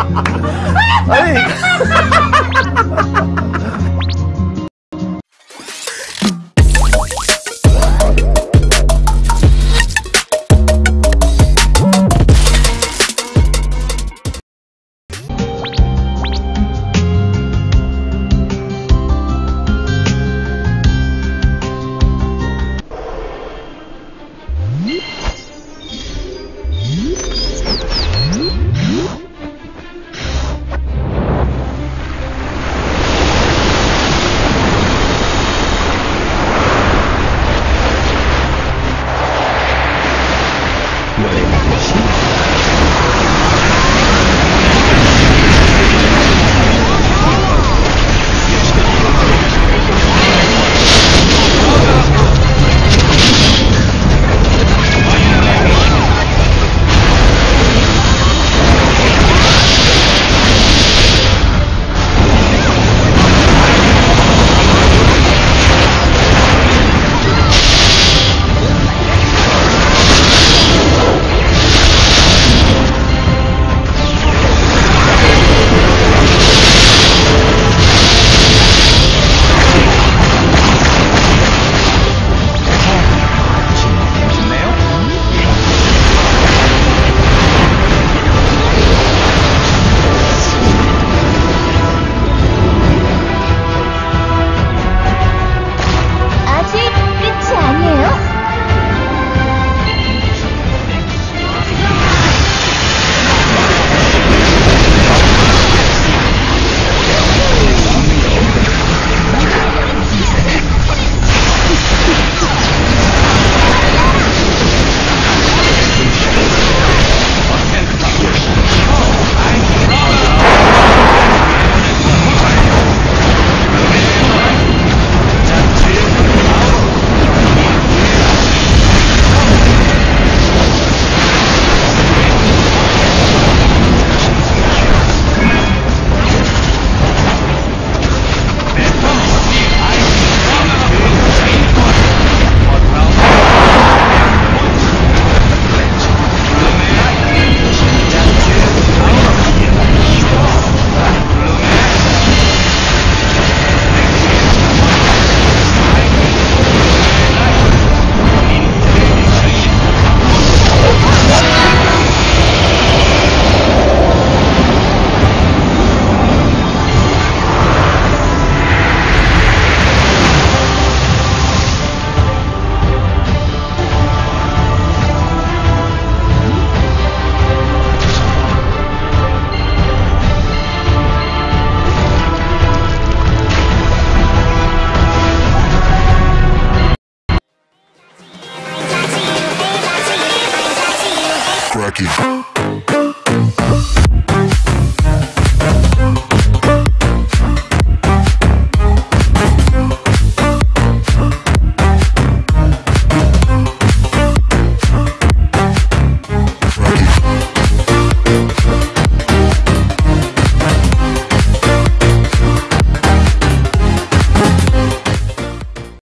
아니 Funky.